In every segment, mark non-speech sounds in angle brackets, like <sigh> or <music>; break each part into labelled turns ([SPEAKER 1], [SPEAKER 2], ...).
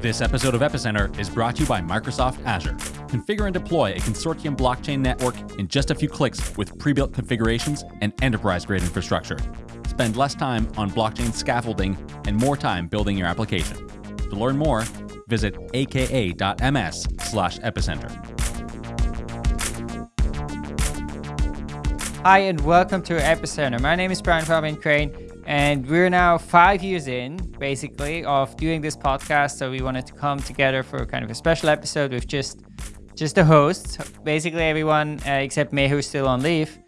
[SPEAKER 1] This episode of Epicenter is brought to you by Microsoft Azure. Configure and deploy a consortium blockchain network in just a few clicks with pre built configurations and enterprise grade infrastructure. Spend less time on blockchain scaffolding and more time building your application. To learn more, visit aka.ms slash epicenter.
[SPEAKER 2] Hi, and welcome to Epicenter. My name is Brian Fabian Crain, and we're now five years in, basically, of doing this podcast. So we wanted to come together for kind of a special episode with just just the hosts, basically everyone uh, except me who's still on leave.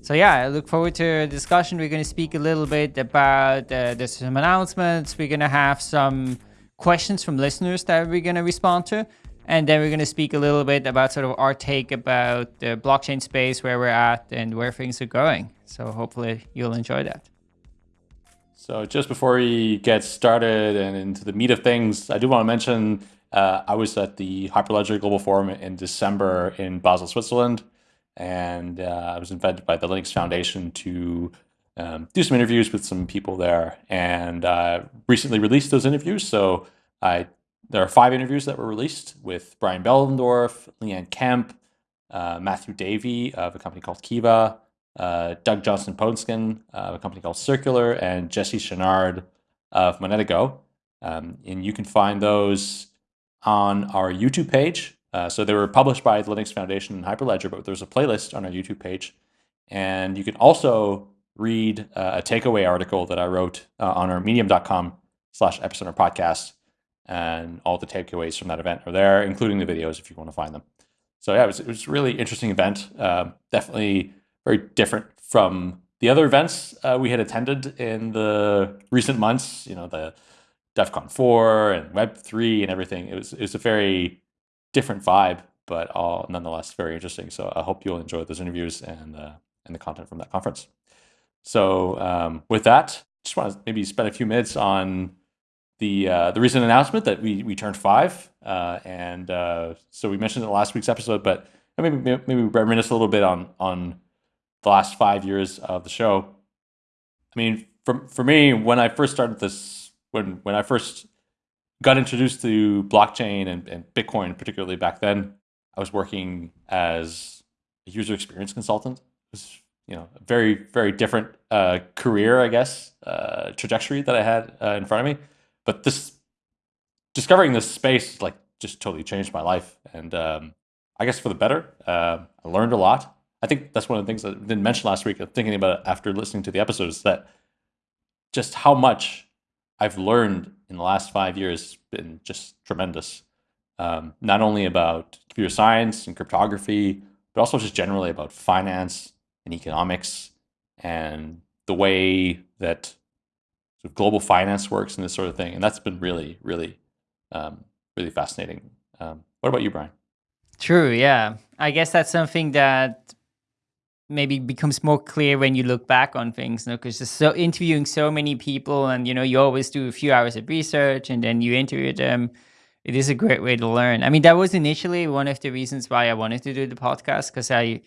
[SPEAKER 2] So yeah, I look forward to a discussion. We're going to speak a little bit about uh, there's some announcements. We're going to have some questions from listeners that we're going to respond to. And then we're going to speak a little bit about sort of our take about the blockchain space, where we're at, and where things are going. So hopefully you'll enjoy that.
[SPEAKER 3] So just before we get started and into the meat of things, I do want to mention uh, I was at the Hyperledger Global Forum in December in Basel, Switzerland, and uh, I was invited by the Linux Foundation to um, do some interviews with some people there, and uh, recently released those interviews. So I there are five interviews that were released with Brian Behlendorf, Leanne Kemp, uh, Matthew Davey of a company called Kiva, Doug Johnson Poensgen of a company called Circulor, and Jesse Chenard of Monetago. Um, and you can find those on our YouTube page. Uh, so they were published by the Linux Foundation and Hyperledger, but there's a playlist on our YouTube page. And you can also read uh, a takeaway article that I wrote uh, on our medium.com slash epicenter podcast. And all the takeaways from that event are there, including the videos if you want to find them. So yeah, it was, it was a really interesting event. Uh, definitely very different from the other events uh, we had attended in the recent months. You know, the Devcon 4 and Web 3 and everything. It was it was a very different vibe, but all nonetheless very interesting. So I hope you'll enjoy those interviews and uh, and the content from that conference. So um, with that, just want to maybe spend a few minutes on the uh, the recent announcement that we we turned five, uh, and uh, so we mentioned it in last week's episode, but maybe maybe reminisce a little bit on on the last five years of the show. I mean, for for me, when I first started this, when when I first got introduced to blockchain and, and Bitcoin, particularly back then, I was working as a user experience consultant. It was you know a very very different uh, career, I guess, uh, trajectory that I had uh, in front of me. But this discovering this space like just totally changed my life, and um, I guess for the better. Uh, I learned a lot. I think that's one of the things that I didn't mention last week. Thinking about it after listening to the episodes, that just how much I've learned in the last five years has been just tremendous. Um, not only about computer science and cryptography, but also just generally about finance and economics and the way that sort of global finance works and this sort of thing. And that's been really, really, um, really fascinating. Um, what about you, Brian?
[SPEAKER 2] True. Yeah. I guess that's something that maybe becomes more clear when you look back on things, because you know, so interviewing so many people and, you know, you always do a few hours of research and then you interview them. It is a great way to learn. I mean, that was initially one of the reasons why I wanted to do the podcast because I,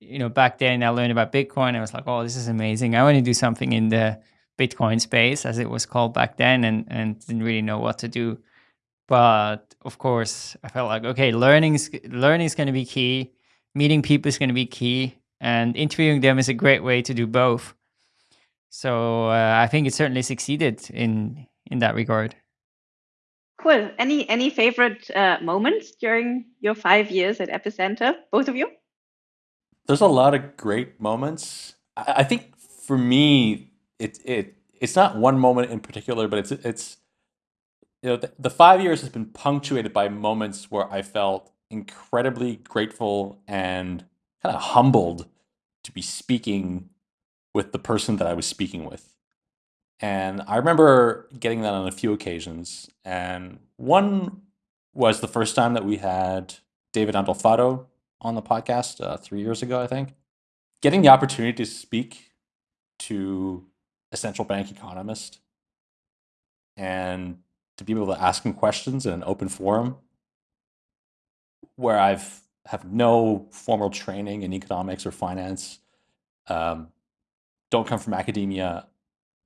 [SPEAKER 2] you know, back then I learned about Bitcoin. I was like, oh, this is amazing. I want to do something in the Bitcoin space, as it was called back then, and, and didn't really know what to do. But of course, I felt like, okay, learning learning is going to be key. Meeting people is going to be key and interviewing them is a great way to do both. So uh, I think it certainly succeeded in in that regard.
[SPEAKER 4] Cool. Any any favorite uh, moments during your five years at Epicenter, both of you?
[SPEAKER 3] There's a lot of great moments. I, I think for me, it it it's not one moment in particular, but it's it's you know the, the five years has been punctuated by moments where I felt incredibly grateful and kind of humbled to be speaking with the person that I was speaking with. And I remember getting that on a few occasions. And one was the first time that we had David Andolfatto on the podcast uh, three years ago, I think. Getting the opportunity to speak to a central bank economist and to be able to ask him questions in an open forum where I've have no formal training in economics or finance, um, don't come from academia.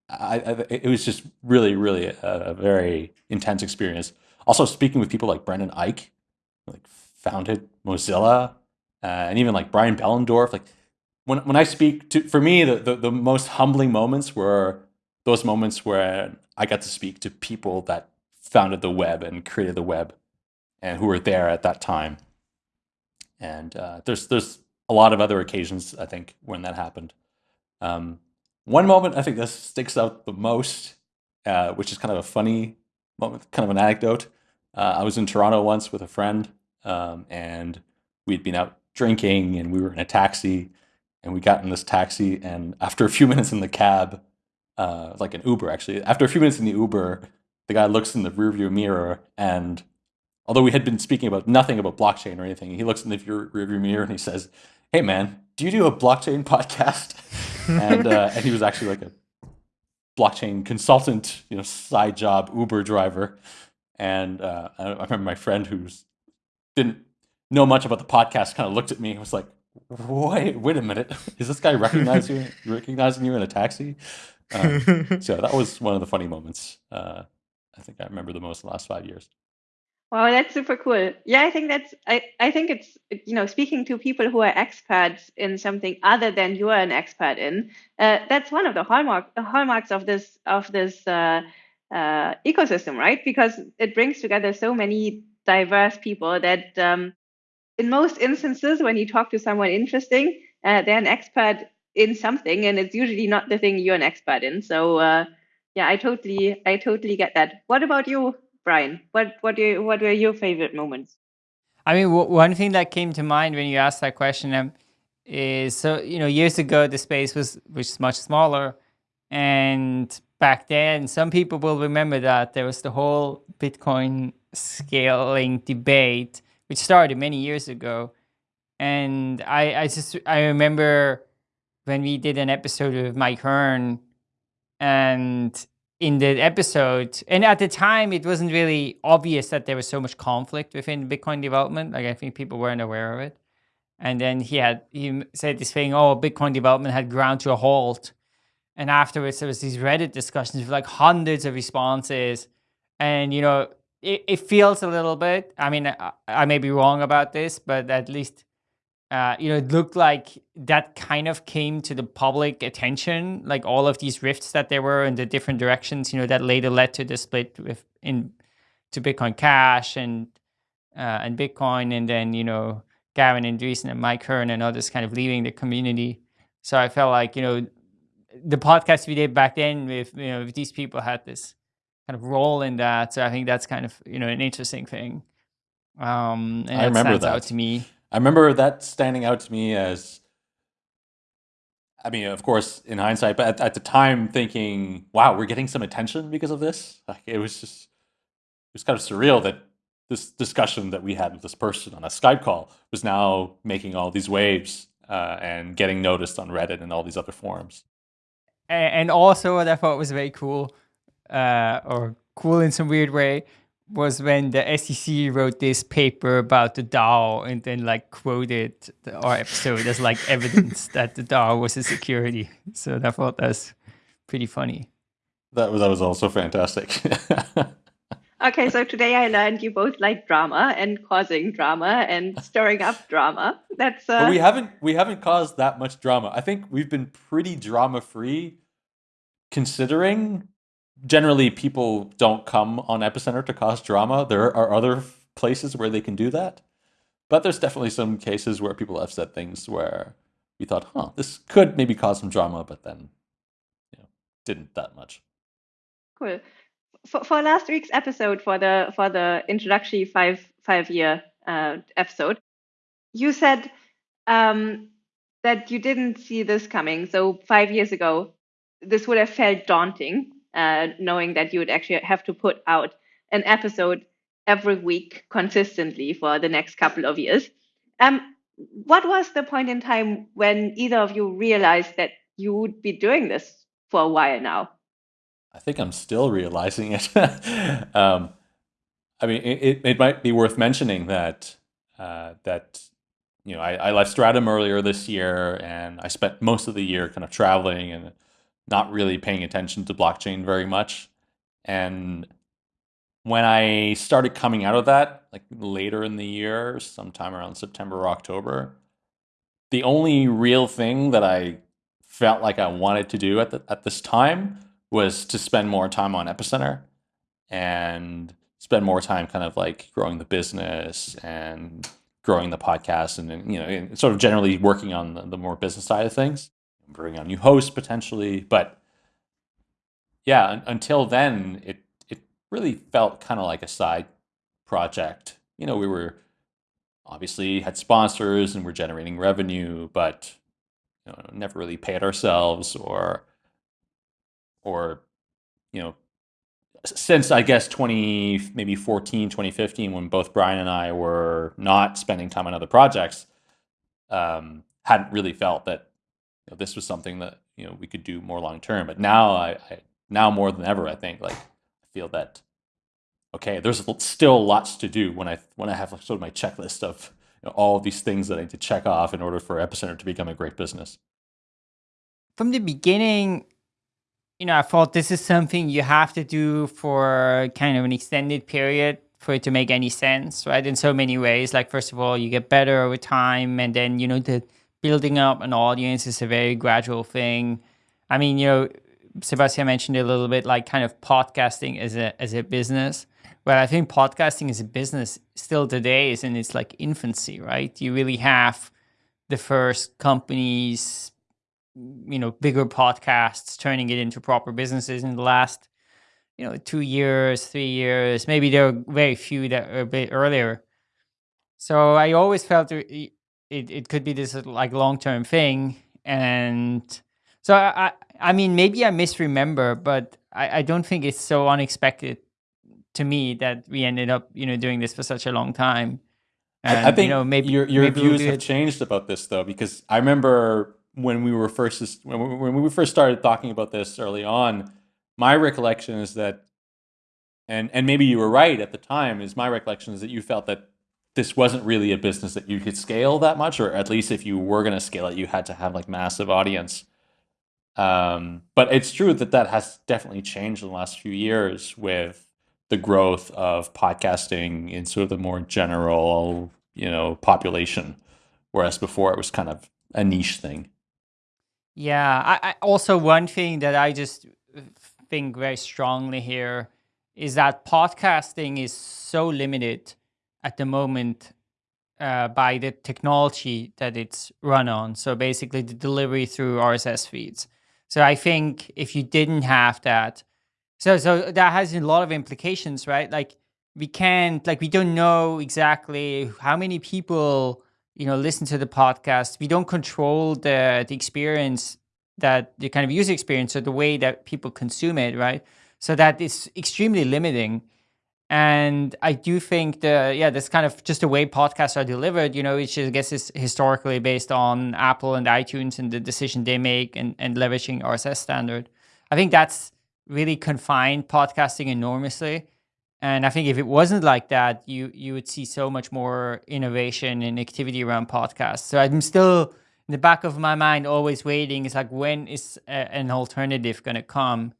[SPEAKER 3] I, I, it was just really, really a, a, very intense experience. also speaking with people like Brendan Eich, like founded Mozilla, uh, and even like Brian Behlendorf. Like when when I speak to, for me, the, the the most humbling moments were those moments where I got to speak to people that founded the web and created the web, and who were there at that time. And uh, there's there's a lot of other occasions I think when that happened. Um, one moment I think that sticks out the most, uh, which is kind of a funny moment, kind of an anecdote. Uh, I was in Toronto once with a friend, um, and we'd been out drinking, and we were in a taxi, and we got in this taxi, and after a few minutes in the cab, uh, like an Uber actually, after a few minutes in the Uber, the guy looks in the rearview mirror, and although we had been speaking about nothing about blockchain or anything, he looks in the rearview mirror and he says, "Hey man, do you do a blockchain podcast?" <laughs> and uh, and he was actually like a blockchain consultant, you know, side job Uber driver. And uh, I, remember my friend who's didn't know much about the podcast kind of looked at me and was like, "Wait, wait a minute, is this guy recognizing you, <laughs> recognizing you in a taxi?" Um, <laughs> so that was one of the funny moments. Uh, I think I remember the most in the last five years.
[SPEAKER 4] Wow, that's super cool. Yeah, I think that's I, I think it's you know speaking to people who are experts in something other than you are an expert in. Uh, that's one of the hallmark hallmarks of this of this uh, uh, ecosystem, right? Because it brings together so many diverse people that um, in most instances, when you talk to someone interesting, uh, they're an expert in something, and it's usually not the thing you're an expert in. So uh, yeah, I totally I totally get that. What about you? Brian, what what do you, what were your favorite moments?
[SPEAKER 2] I mean, one thing that came to mind when you asked that question um, is so you know years ago the space was was much smaller, and back then some people will remember that there was the whole Bitcoin scaling debate, which started many years ago, and I I just I remember when we did an episode with Mike Hearn, and in the episode, and at the time, it wasn't really obvious that there was so much conflict within Bitcoin development. Like I think people weren't aware of it. And then he had he said this thing, oh, Bitcoin development had ground to a halt. And afterwards, there was these Reddit discussions with like hundreds of responses, and you know, it, it feels a little bit. I mean, I, I may be wrong about this, but at least uh, you know, it looked like that kind of came to the public attention, like all of these rifts that there were in the different directions, you know, that later led to the split with in to Bitcoin Cash and uh, and Bitcoin, and then you know Gavin Andresen and Mike Hearn and others kind of leaving the community. So I felt like you know the podcast we did back then with you know these people had this kind of role in that. So I think that's kind of you know an interesting thing. Um, and
[SPEAKER 3] I remember
[SPEAKER 2] stands
[SPEAKER 3] that.
[SPEAKER 2] out to me.
[SPEAKER 3] I remember that standing out to me as, I mean, of course, in hindsight, but at, at the time thinking, wow, we're getting some attention because of this. Like it was just, it was kind of surreal that this discussion that we had with this person on a Skype call was now making all these waves uh, and getting noticed on Reddit and all these other forums.
[SPEAKER 2] And also, what I thought was very cool, uh, or cool in some weird way, was when the SEC wrote this paper about the DAO and then like quoted the, our episode as like <laughs> evidence that the DAO was a security. So I thought that's pretty funny.
[SPEAKER 3] That was that was also fantastic. <laughs>
[SPEAKER 4] okay, so today I learned you both like drama and causing drama and stirring up drama. That's uh...
[SPEAKER 3] but we haven't we haven't caused that much drama. I think we've been pretty drama free considering generally people don't come on epicenter to cause drama. There are other places where they can do that but there's definitely some cases where people have said things where we thought huh this could maybe cause some drama but then you know didn't that much.
[SPEAKER 4] Cool. For, for last week's episode for the for the introductory five five year uh, episode you said um, that you didn't see this coming. So five years ago this would have felt daunting uh, knowing that you would actually have to put out an episode every week consistently for the next couple of years. Um, what was the point in time when either of you realized that you would be doing this for a while now?
[SPEAKER 3] I think I'm still realizing it. <laughs> um, I mean, it, it might be worth mentioning that uh, that you know I, I left Stratumn earlier this year, and I spent most of the year kind of traveling and not really paying attention to blockchain very much. And when I started coming out of that, like later in the year, sometime around September or October, the only real thing that I felt like I wanted to do at the, at this time was to spend more time on Epicenter and spend more time kind of like growing the business and growing the podcast and you know sort of generally working on the, the more business side of things bringing on new hosts potentially but yeah un- until then it it really felt kind of like a side project. You know we were obviously had sponsors and we're generating revenue but you know never really paid ourselves or or you know since I guess 20 maybe 14 2015 when both Brian and I were not spending time on other projects um, hadn't really felt that know, this was something that you know we could do more long term but now I, I now more than ever I think like I feel that okay there's still lots to do when I when I have like sort of my checklist of you know, all of these things that I need to check off in order for Epicenter to become a great business
[SPEAKER 2] from the beginning you know, I thought this is something you have to do for kind of an extended period for it to make any sense, right? In so many ways. Like, first of all, you get better over time, and then, you know, the building up an audience is a very gradual thing. I mean, you know, Sebastian mentioned a little bit like kind of podcasting as a as a business. Well, I think podcasting as a business still today is in its like infancy, right? You really have the first companies you know bigger podcasts turning it into proper businesses in the last you know two years three years maybe there are very few that are a bit earlier so i always felt uh, it, it could be this like long-term thing and so i i mean maybe i misremember but i i don't think it's so unexpected to me that we ended up you know doing this for such a long time
[SPEAKER 3] and, I think you know maybe your your maybe views we'll have changed about this though because I remember when we were first when we, when we first started talking about this early on, my recollection is that, and and maybe you were right at the time. Is my recollection is that you felt that this wasn't really a business that you could scale that much, or at least if you were going to scale it, you had to have like massive audience. Um, but it's true that that has definitely changed in the last few years with the growth of podcasting in sort of the more general, you know, population, whereas before it was kind of a niche thing.
[SPEAKER 2] Yeah, I, I also one thing that I just think very strongly here is that podcasting is so limited at the moment uh, by the technology that it's run on. So basically, the delivery through RSS feeds. So I think if you didn't have that, so so that has a lot of implications, right? Like we can't, like we don't know exactly how many people you know listen to the podcast we don't control the the experience that the kind of user experience or the way that people consume it right so that is extremely limiting and i do think the yeah that's kind of just the way podcasts are delivered you know which i guess is historically based on apple and itunes and the decision they make and, and leveraging rss standard i think that's really confined podcasting enormously and I think if it wasn't like that, you you would see so much more innovation and activity around podcasts. So I'm still in the back of my mind always waiting. It's like when is a, an alternative going to come?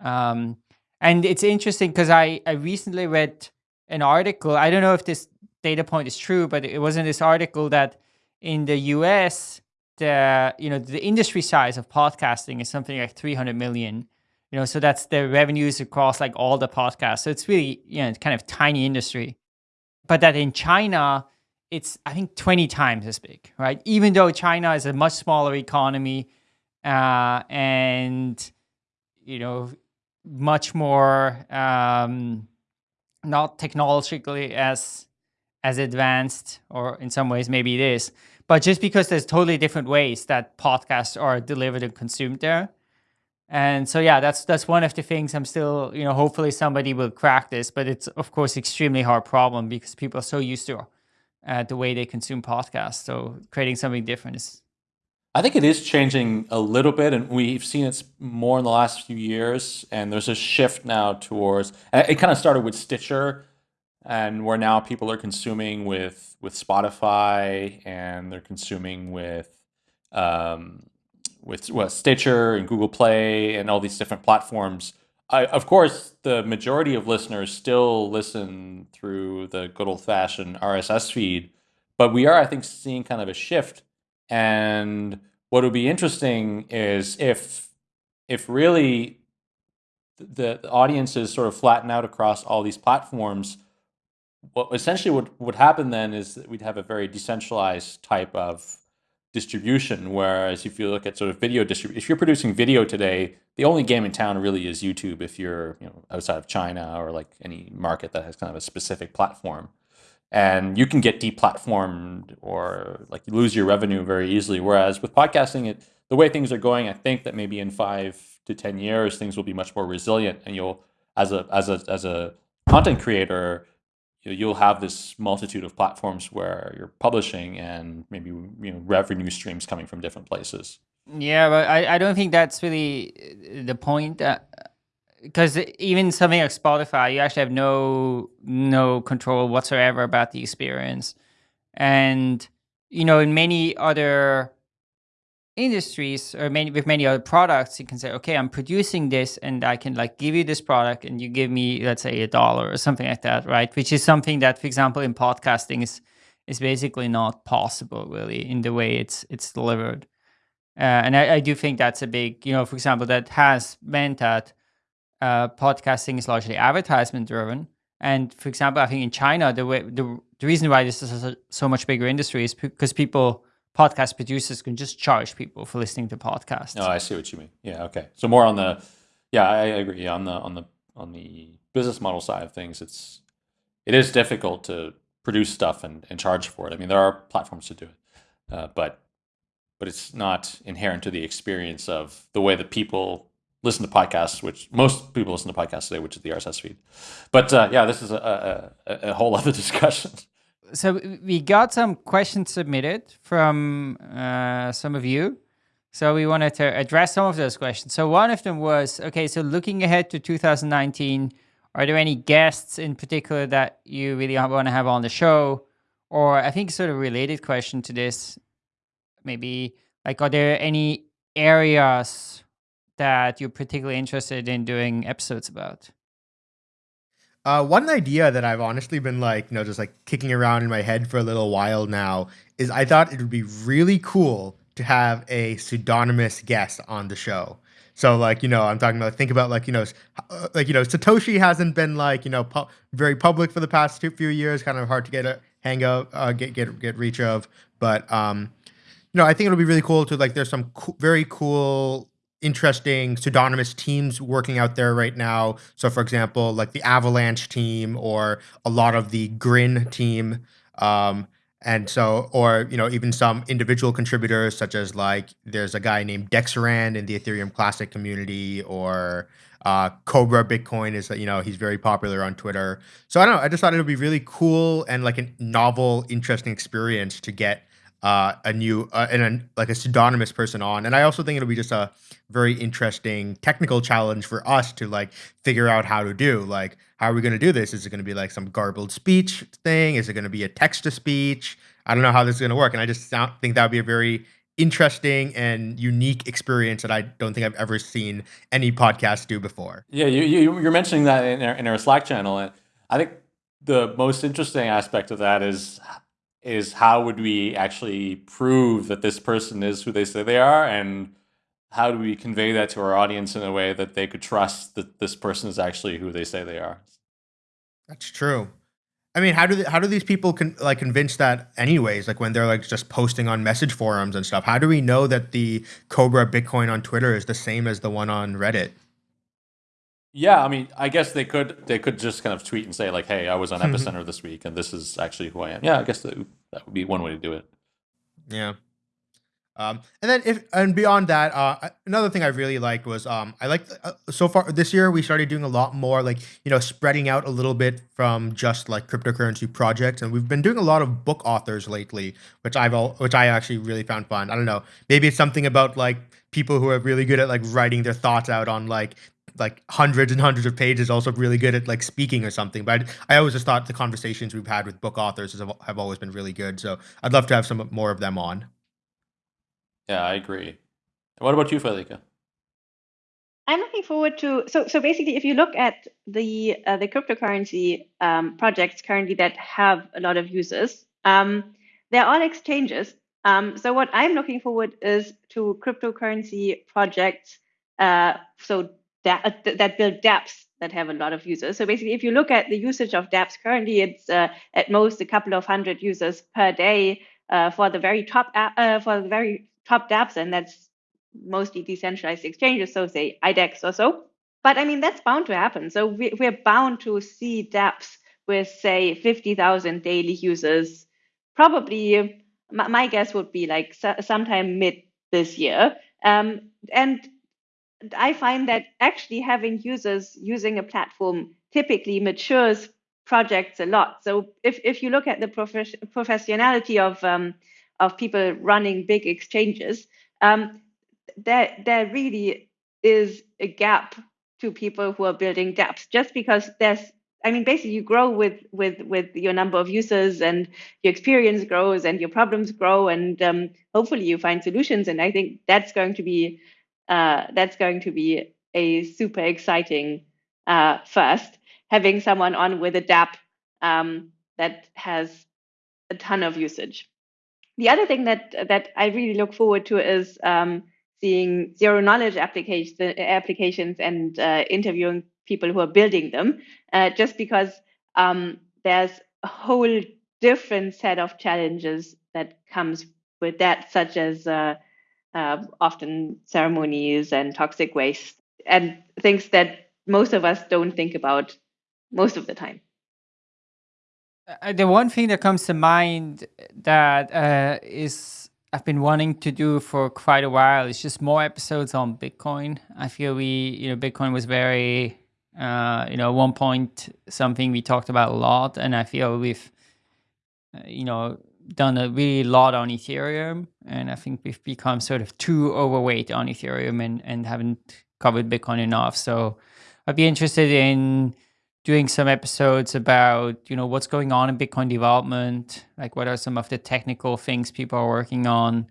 [SPEAKER 2] Um, and it's interesting because I I recently read an article. I don't know if this data point is true, but it was in this article that in the U.S. the you know the industry size of podcasting is something like 300 million you know so that's the revenues across like all the podcasts so it's really you know kind of tiny industry but that in china it's i think 20 times as big right even though china is a much smaller economy uh, and you know much more um, not technologically as as advanced or in some ways maybe it is but just because there's totally different ways that podcasts are delivered and consumed there and so yeah, that's that's one of the things I'm still, you know, hopefully somebody will crack this, but it's of course extremely hard problem because people are so used to uh, the way they consume podcasts. So creating something different is
[SPEAKER 3] I think it is changing a little bit, and we've seen it more in the last few years. And there's a shift now towards. It kind of started with Stitcher, and where now people are consuming with with Spotify, and they're consuming with um, with Stitcher and Google Play and all these different platforms I, of course, the majority of listeners still listen through the good old fashioned RSS feed, but we are, I think, seeing kind of a shift. And what would be interesting is if, if really the, the audiences sort of flatten out across all these platforms, what essentially would, would happen then is that we'd have a very decentralized type of distribution. Whereas if you look at sort of video distribution, if you're producing video today, the only game in town really is YouTube. If you're you know outside of China or like any market that has kind of a specific platform, and you can get deplatformed or like you lose your revenue very easily. Whereas with podcasting, it the way things are going, I think that maybe in five to ten years things will be much more resilient, and you'll as a as a as a content creator you'll have this multitude of platforms where you're publishing and maybe you know revenue streams coming from different places.
[SPEAKER 2] Yeah, but I, I don't think that's really uh, the point. Because even something like Spotify, you actually have no no control whatsoever about the experience, and you know in many other industries or many with many other products, you can say, okay, I'm producing this and I can like give you this product and you give me, let's say a dollar or something like that, right? Which is something that, for example, in podcasting is is basically not possible really in the way it's it's delivered. Uh, and I, I, do think that's a big, you know, for example, that has meant that uh, podcasting is largely advertisement driven. And for example, I think in China, the way the, the reason why this is a, so much bigger industry is because people podcast producers can just charge people for listening to podcasts.
[SPEAKER 3] No, oh, I see what you mean. Yeah, okay. So more on the, yeah, I agree. On the on the on the business model side of things, it's it is difficult to produce stuff and, and charge for it. I mean, there are platforms to do it, uh, but but it's not inherent to the experience of the way that people listen to podcasts, which most people listen to podcasts today, which is the RSS feed. But uh, yeah, this is a, a, a whole <laughs> other discussion
[SPEAKER 2] so we got some questions submitted from uh, some of you. So we wanted to address some of those questions. So one of them was, okay, so looking ahead to 2019, are there any guests in particular that you really want to have on the show? Or I think sort of related question to this, maybe like, are there any areas that you're particularly interested in doing episodes about?
[SPEAKER 5] Uh, one idea that I've honestly been like, you know, just like kicking around in my head for a little while now is I thought it would be really cool to have a pseudonymous guest on the show. So like, you know, I'm talking about think about like, you know, uh, like, you know, Satoshi hasn't been like, you know, pu- very public for the past two, few years, kind of hard to get a hang of, uh, get, get, get reach of. But, um, you know, I think it'll be really cool to like, there's some co- very cool interesting pseudonymous teams working out there right now. So, for example, like the Avalanche team or a lot of the Grin team. Um, and so, or, you know, even some individual contributors, such as like there's a guy named Dexaran in the Ethereum Classic community, or uh, Cobra Bitcoin is, you know, he's very popular on Twitter. So I don't know. I just thought it would be really cool and like a novel, interesting experience to get uh, a new uh, and a, like a pseudonymous person on. And I also think it'll be just a very interesting technical challenge for us to like figure out how to do. Like, how are we going to do this? Is it going to be like some garbled speech thing? Is it going to be a text to speech? I don't know how this is going to work. And I just think that would be a very interesting and unique experience that I don't think I've ever seen any podcast do before.
[SPEAKER 3] Yeah, you, you you're mentioning that in our, in our Slack channel, and I think the most interesting aspect of that is is how would we actually prove that this person is who they say they are? And how do we convey that to our audience in a way that they could trust that this person is actually who they say they are?
[SPEAKER 5] That's true. I mean how do they, how do these people con- like convince that anyways? Like when they're like just posting on message forums and stuff how do we know that the cobra bitcoin on twitter is the same as the one on reddit
[SPEAKER 3] yeah, I mean, I guess they could they could just kind of tweet and say like, "Hey, I was on Epicenter this week, and this is actually who I am." Yeah, I guess that, that would be one way to do it.
[SPEAKER 5] Yeah. Um, and then if and beyond that, uh, another thing I really liked was um, I like uh, so far this year we started doing a lot more like you know spreading out a little bit from just like cryptocurrency projects, and we've been doing a lot of book authors lately, which I've all, which I actually really found fun. I don't know, maybe it's something about like people who are really good at like writing their thoughts out on like like hundreds and hundreds of pages, also really good at like speaking or something. But I, I always just thought the conversations we've had with book authors have, have always been really good. So I'd love to have some more of them on.
[SPEAKER 3] Yeah, I agree. What about you, Felica?
[SPEAKER 4] I'm looking forward to so so basically, if you look at the uh, the cryptocurrency um, projects currently that have a lot of users, um, they're all exchanges. Um, so what I'm looking forward is to cryptocurrency projects. Uh, so that that build dApps that have a lot of users. So basically, if you look at the usage of dApps currently, it's uh, at most a couple of hundred users per day uh, for the very top uh, for the very top dApps, and that's mostly decentralized exchanges. So say IDEX or so. But I mean, that's bound to happen. So we, we're bound to see dApps with say 50,000 daily users. Probably, my, my guess would be like so, sometime mid this year. Um, and I find that actually having users using a platform typically matures projects a lot. So if, if you look at the prof- professionality of um, of people running big exchanges, um, there there really is a gap to people who are building dApps just because there's I mean basically you grow with with with your number of users and your experience grows and your problems grow and um, hopefully you find solutions and I think that's going to be uh, that's going to be a super exciting uh, first. Having someone on with a dApp um, that has a ton of usage. The other thing that that I really look forward to is um, seeing zero knowledge applications, applications and uh, interviewing people who are building them, uh, just because um, there's a whole different set of challenges that comes with that, such as uh, often ceremonies and toxic waste and things that most of us don't think about most of the time.
[SPEAKER 2] Uh, the one thing that comes to mind that uh, is I've been wanting to do for quite a while is just more episodes on Bitcoin. I feel we, you know, Bitcoin was very, uh, you know, one point something we talked about a lot, and I feel we've, uh, you know, done a really lot on Ethereum, and I think we've become sort of too overweight on Ethereum and, and haven't covered Bitcoin enough. So I'd be interested in doing some episodes about you know what's going on in Bitcoin development, like what are some of the technical things people are working on.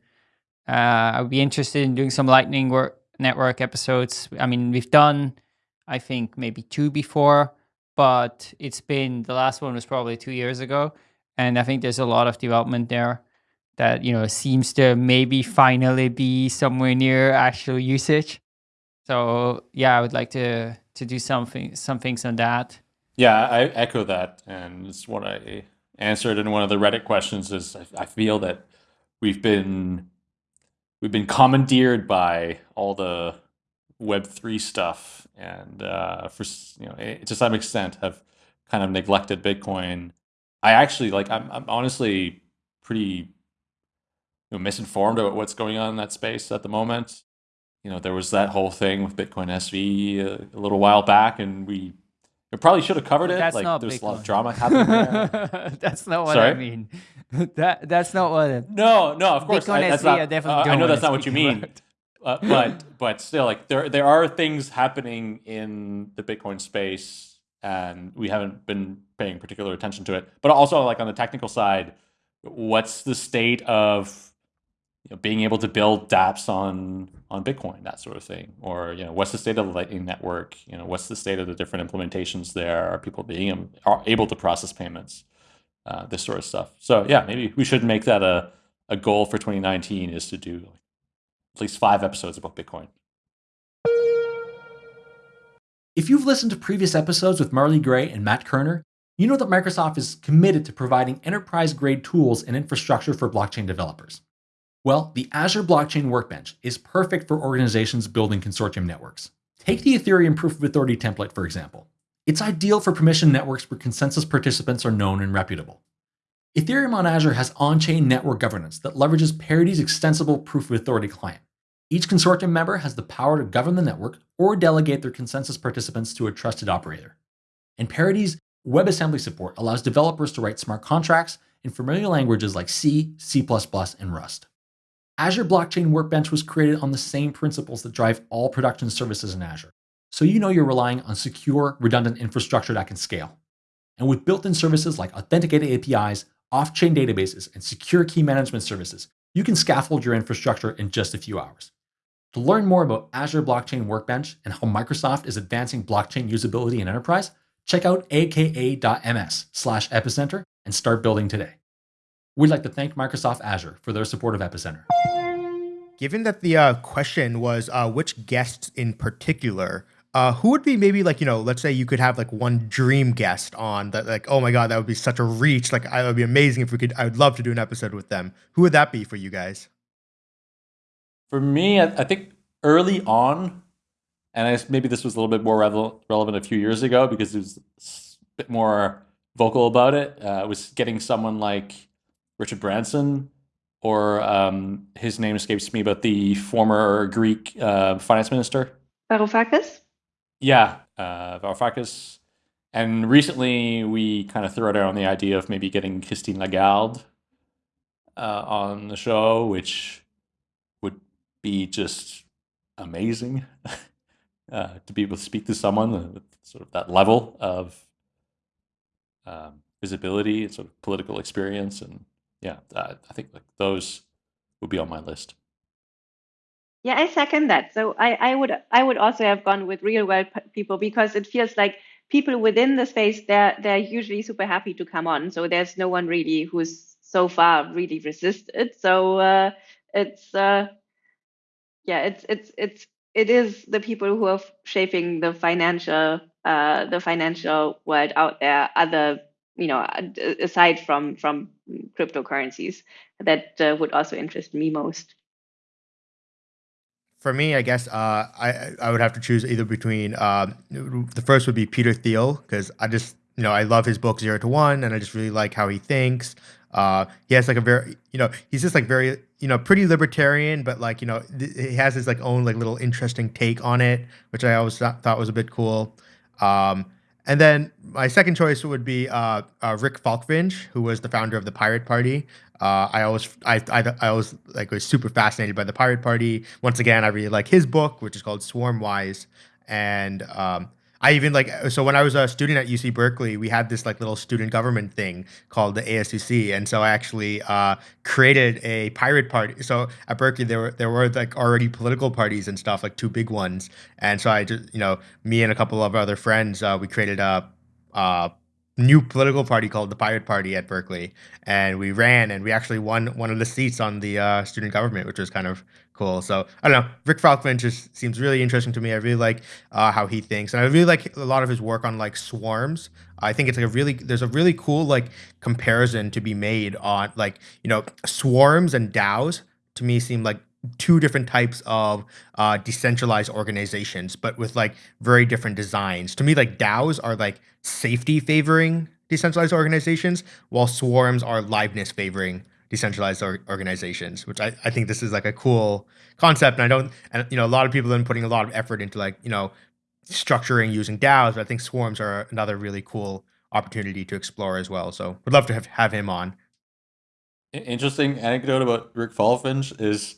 [SPEAKER 2] Uh, I'd be interested in doing some Lightning work, Network episodes. I mean, we've done, I think, maybe two before, but it's been the last one was probably two years ago and I think there's a lot of development there that you know seems to maybe finally be somewhere near actual usage. So yeah, I would like to to do something some things on that.
[SPEAKER 3] Yeah, I echo that, and it's what I answered in one of the Reddit questions. Is I, I feel that we've been we've been commandeered by all the Web three stuff, and uh, for you know to some extent have kind of neglected Bitcoin I actually like. I'm I'm honestly pretty you know, misinformed about what's going on in that space at the moment. You know, there was that whole thing with Bitcoin SV a, a little while back, and we we probably should have covered it.
[SPEAKER 2] That's
[SPEAKER 3] like
[SPEAKER 2] not
[SPEAKER 3] there's
[SPEAKER 2] Bitcoin.
[SPEAKER 3] a lot of drama happening there. <laughs>
[SPEAKER 2] that's not what
[SPEAKER 3] Sorry?
[SPEAKER 2] I mean. <laughs> that that's not what. It,
[SPEAKER 3] no, no, of course.
[SPEAKER 2] Bitcoin
[SPEAKER 3] I, that's
[SPEAKER 2] SV,
[SPEAKER 3] not,
[SPEAKER 2] I definitely
[SPEAKER 3] uh, I know that's not what you mean. Uh, but but still, like there there are things happening in the Bitcoin space, and we haven't been paying particular attention to it. But also, like on the technical side, what's the state of you know, being able to build DApps on on Bitcoin, that sort of thing, or you know, what's the state of the Lightning Network? You know, what's the state of the different implementations there? Are people being are able to process payments? Uh, this sort of stuff. So yeah, maybe we should make that a a goal for 2019 is to do at least five episodes about Bitcoin.
[SPEAKER 6] If you've listened to previous episodes with Marley Gray and Matt Kerner, you know that Microsoft is committed to providing enterprise grade tools and infrastructure for blockchain developers. Well, the Azure Blockchain Workbench is perfect for organizations building consortium networks. Take the Ethereum Proof of Authority template, for example. It's ideal for permission networks where consensus participants are known and reputable. Ethereum on Azure has on chain network governance that leverages Parity's extensible Proof of Authority client. Each consortium member has the power to govern the network or delegate their consensus participants to a trusted operator. And Parity's WebAssembly support allows developers to write smart contracts in familiar languages like C, C++, and Rust. Azure Blockchain Workbench was created on the same principles that drive all production services in Azure, so you know you're relying on secure, redundant infrastructure that can scale. And with built in services like authenticated APIs, off chain databases, and secure key management services, you can scaffold your infrastructure in just a few hours. To learn more about Azure Blockchain Workbench and how Microsoft is advancing blockchain usability in enterprise, check out aka.ms slash epicenter and start building today. We'd like to thank Microsoft Azure for their support of Epicenter.
[SPEAKER 5] Given that the uh, question was uh, which guests in particular, uh, who would be maybe like you know, let's say you could have like one dream guest on that, like oh my god, that would be such a reach. Like I would be amazing if we could. I would love to do an episode with them. Who would that be for you guys?
[SPEAKER 3] For me, I, I think early on, and I, maybe this was a little bit more relevant a few years ago because it was a bit more vocal about it. Uh, was getting someone like Richard Branson, or um, his name escapes me, but the former Greek uh, finance minister.
[SPEAKER 4] Varoufakis?
[SPEAKER 3] Yeah, uh, Varoufakis. And recently, we kind of threw out on the idea of maybe getting Christine Lagarde uh, on the show, which be just amazing <laughs> uh, to be able to speak to someone with sort of that level of um, visibility and sort of political experience and yeah, uh, I think like those would be on my list.
[SPEAKER 4] Yeah, I second that. So I, I would I would also have gone with real world people because it feels like people within the space they're they're usually super happy to come on. So there's no one really who's so far really resisted. So uh, it's uh, yeah, it's it's it's it is the people who are shaping the financial uh, the financial world out there. Other you know aside from from cryptocurrencies that uh, would also interest me most
[SPEAKER 5] for me i guess uh, i i would have to choose either between uh, the first would be peter thiel because i just you know i love his book zero to one and i just really like how he thinks uh, he has like a very you know he's just like very you know pretty libertarian but like you know he has his like own like little interesting take on it which i always th- thought was a bit cool um, and then my second choice would be uh, uh, Rick Falkvinge, who was the founder of the Pirate Party. Uh, I always, I, I, I always like was super fascinated by the Pirate Party. Once again, I really like his book, which is called Swarmwise, and um, I even like so when I was a student at UC Berkeley, we had this like little student government thing called the ASUC, and so I actually uh, created a pirate party. So at Berkeley, there were there were like already political parties and stuff, like two big ones, and so I just you know me and a couple of other friends, uh, we created a, a new political party called the Pirate Party at Berkeley, and we ran and we actually won one of the seats on the uh, student government, which was kind of cool. So I don't know. Rick Falkvinge just seems really interesting to me. I really like uh, how he thinks, and I really like a lot of his work on like swarms. I think it's like a really there's a really cool like comparison to be made on like you know swarms and DAOs to me seem like two different types of uh, decentralized organizations, but with like very different designs. To me, like DAOs are like safety favoring decentralized organizations, while swarms are liveness favoring decentralized or- organizations. Which I, I think this is like a cool concept, and I don't and you know a lot of people have been putting a lot of effort into like you know structuring using DAOs. But I think swarms are another really cool opportunity to explore as well. So would love to have, have him on.
[SPEAKER 3] Interesting anecdote about Rick Falkvinge is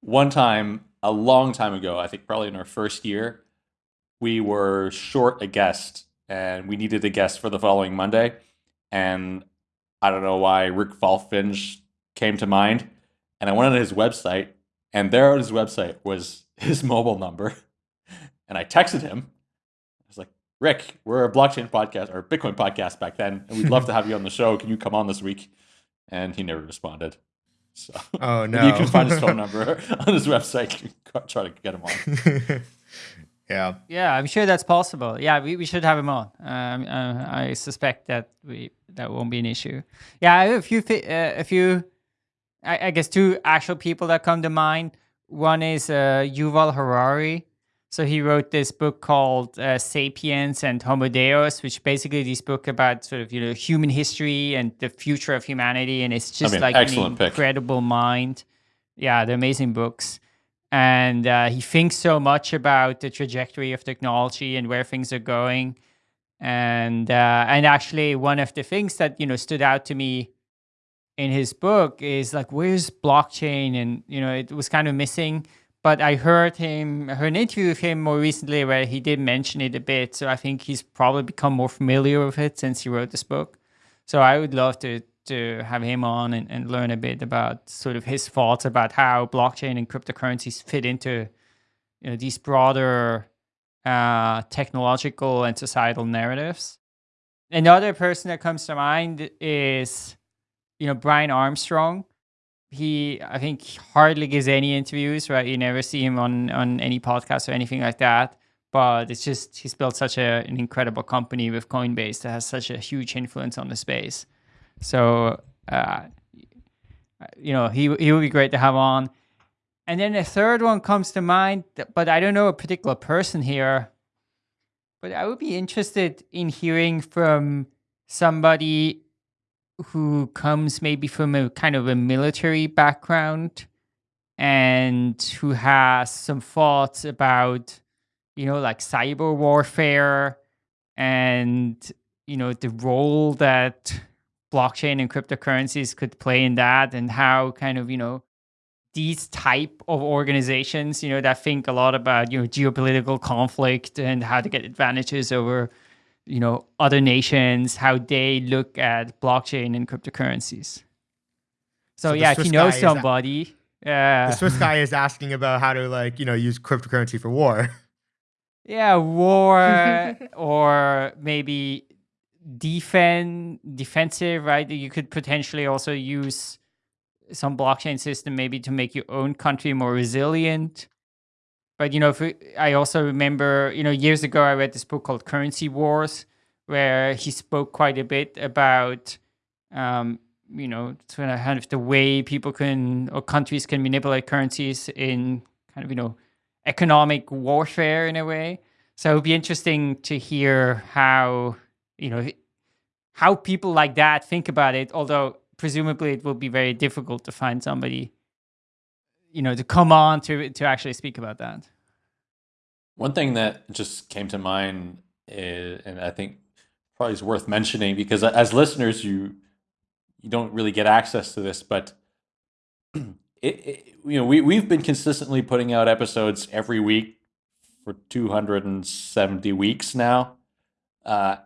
[SPEAKER 3] one time, a long time ago, I think probably in our first year, we were short a guest and we needed a guest for the following Monday. And I don't know why Rick Falkvinge came to mind. And I went on his website, and there on his website was <laughs> his mobile number. And I texted him. I was like, Rick, we're a blockchain podcast or Bitcoin podcast back then, and we'd love to have you on the show. Can you come on this week? And he never responded. So
[SPEAKER 5] oh <laughs> no,
[SPEAKER 3] you can find his phone <laughs> number on his website. You Try to get him on.
[SPEAKER 5] Yeah,
[SPEAKER 2] yeah, I'm sure that's possible. Yeah, we, we should have him on. Um, uh, I suspect that we that won't be an issue. Yeah, I have a few uh, a few. I, I, guess two actual people that come to mind. One is uh, Yuval Harari. So he wrote this book called uh, *Sapiens* and *Homo Deus*, which basically this book about sort of you know human history and the future of humanity, and it's just I mean, like an incredible pick. mind. Yeah, they're amazing books, and uh, he thinks so much about the trajectory of technology and where things are going, and uh, and actually one of the things that you know stood out to me in his book is like where's blockchain, and you know it was kind of missing but I heard him, I heard an interview with him more recently where he did mention it a bit. So I think he's probably become more familiar with it since he wrote this book. So I would love to to have him on and, and learn a bit about sort of his thoughts about how blockchain and cryptocurrencies fit into you know these broader uh, technological and societal narratives. Another person that comes to mind is you know Brian Armstrong. He I think hardly gives any interviews, right? You never see him on on any podcast or anything like that. But it's just he's built such a, an incredible company with Coinbase that has such a huge influence on the space. So uh, you know he he would be great to have on. And then the third one comes to mind, but I don't know a particular person here. But I would be interested in hearing from somebody who comes maybe from a kind of a military background and who has some thoughts about, you know, like cyber warfare and, you know, the role that blockchain and cryptocurrencies could play in that and how kind of, you know, these type of organizations, you know, that think a lot about, you know, geopolitical conflict and how to get advantages over, you know, other nations, how they look at blockchain and cryptocurrencies. So,
[SPEAKER 5] So
[SPEAKER 2] yeah, if you know
[SPEAKER 5] guy is a-
[SPEAKER 2] somebody, yeah,
[SPEAKER 5] The Swiss guy <laughs> is asking about how to like you know use cryptocurrency for war.
[SPEAKER 2] yeah, war <laughs> or maybe defend defensive, right? You could potentially also use some blockchain system maybe to make your own country more resilient. But you know, if we, I also remember, you know, years ago I read this book called Currency Wars, where he spoke quite a bit about, um, you know, kind of the way people can or countries can manipulate currencies in kind of you know economic warfare in a way. So it would be interesting to hear how you know how people like that think about it. Although presumably it will be very difficult to find somebody, you know, to come on to to actually speak about that.
[SPEAKER 3] One thing that just came to mind, is, and I think probably is worth mentioning because as listeners, you you don't really get access to this, but <clears throat> it, it you know we we've been consistently putting out episodes every week for 270 weeks now, uh,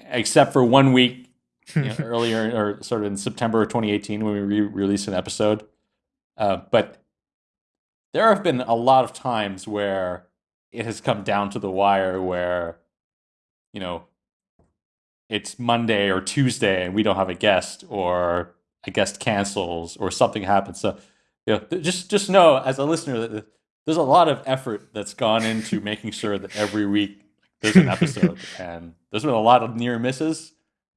[SPEAKER 3] except for one week you know, <laughs> earlier or sort of in September of 2018 when we re- released an episode. Uh, but there have been a lot of times where it has come down to the wire where, you know, it's Monday or Tuesday and we don't have a guest or a guest cancels or something happens. So, you know, just just know as a listener that there's a lot of effort that's gone into making sure that every week there's an <laughs> episode, and there's been a lot of near misses,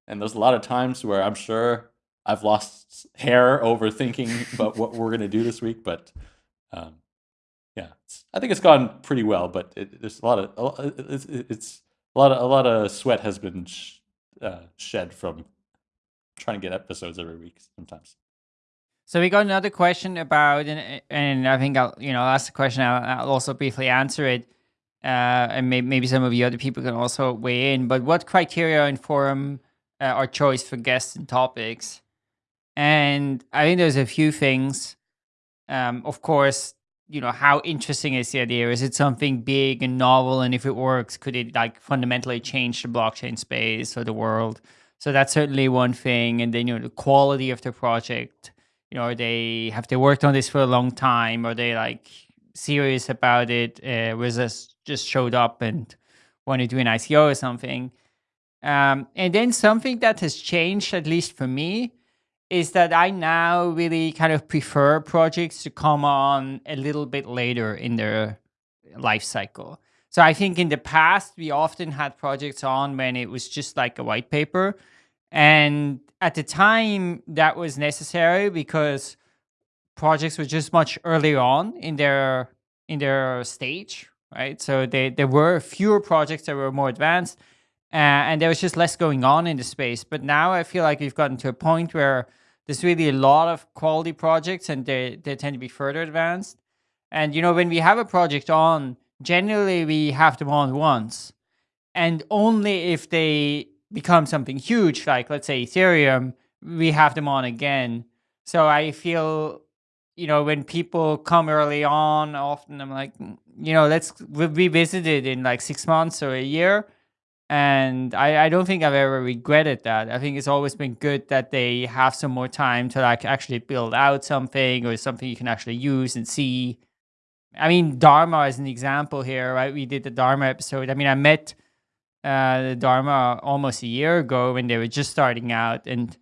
[SPEAKER 3] and there's a lot of times where I'm sure I've lost hair over thinking about what we're gonna do this week, but. Um, yeah, it's, I think it's gone pretty well, but it, there's a lot of a it's, it's a lot of a lot of sweat has been sh- uh, shed from trying to get episodes every week. Sometimes.
[SPEAKER 2] So we got another question about, and, and I think I'll, you know, ask the question. I'll, I'll also briefly answer it, and may, maybe some of the other people can also weigh in. But what criteria inform uh, our choice for guests and topics? And I think there's a few things. Um, of course, you know, how interesting is the idea? Is it something big and novel? And if it works, could it like fundamentally change the blockchain space or the world? So that's certainly one thing. And then you know, the quality of the project you know, are they have they worked on this for a long time? Are they like serious about it? Uh, was this just showed up and want to do an ICO or something? Um, and then something that has changed, at least for me, is that I now really kind of prefer projects to come on a little bit later in their life cycle. So I think in the past we often had projects on when it was just like a white paper, and at the time that was necessary because projects were just much earlier on in their in their stage right? So they, there were fewer projects that were more advanced uh, and there was just less going on in the space. But now i feel like we've gotten to a point where there's really a lot of quality projects and they, they tend to be further advanced. And you know when we have a project on generally we have them on once. And only if they become something huge, like let's say Ethereum, we have them on again. So I feel, you know, when people come early on, often I'm like, "Mm, you know, let's revisit it in like six months or a year. And I, I don't think I've ever regretted that. I think it's always been good that they have some more time to like actually build out something or something you can actually use and see. I mean, Dharma is an example here, right? We did the Dharma episode. I mean, I met uh, the Dharma almost a year ago when they were just starting out, and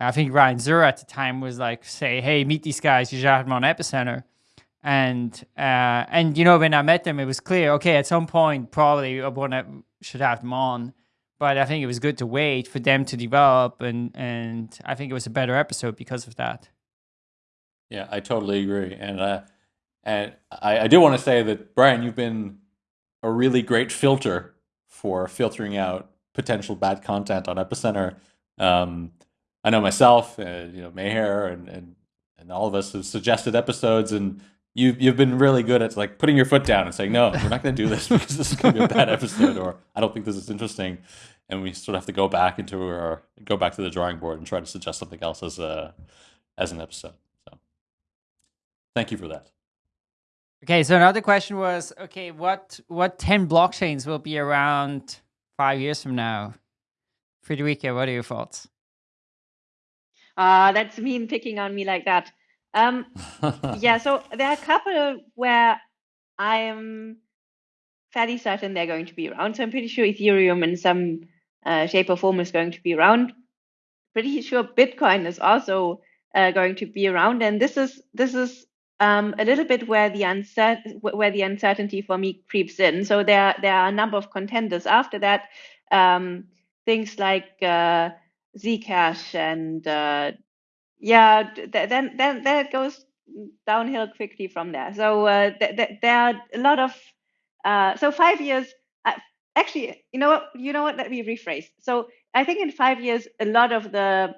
[SPEAKER 2] I think Ryan Zurrer at the time was like, "Say, hey, meet these guys. You should have them on Epicenter." And uh, and you know, when I met them, it was clear. Okay, at some point, probably I want to should have them on, but I think it was good to wait for them to develop, and and I think it was a better episode because of that.
[SPEAKER 3] Yeah, I totally agree, and uh, and I, I do want to say that Brian, you've been a really great filter for filtering out potential bad content on Epicenter. Um, I know myself, and you know Meher, and and and all of us have suggested episodes, and you've you've been really good at like putting your foot down and saying, no, we're not going to do this <laughs> because this is going to be a bad episode, or I don't think this is interesting, and we sort of have to go back into our go back to the drawing board and try to suggest something else as a as an episode. So, thank you for that.
[SPEAKER 2] Okay, so another question was, okay, what what 10 blockchains will be around five years from now? Friederike, what are your thoughts?
[SPEAKER 4] Uh, that's mean picking on me like that. Um, <laughs> yeah, so there are a couple where I am fairly certain they're going to be around. So I'm pretty sure Ethereum in some uh, shape or form is going to be around. Pretty sure Bitcoin is also uh, going to be around, and this is this is um, a little bit where the uncer- where the uncertainty for me creeps in. So there there are a number of contenders after that. Um, things like uh, Zcash and uh, yeah, th- then then it goes downhill quickly from there. So uh, th- th- there are a lot of uh, so five years. Uh, actually, you know what? You know what? Let me rephrase. So I think in five years, a lot of the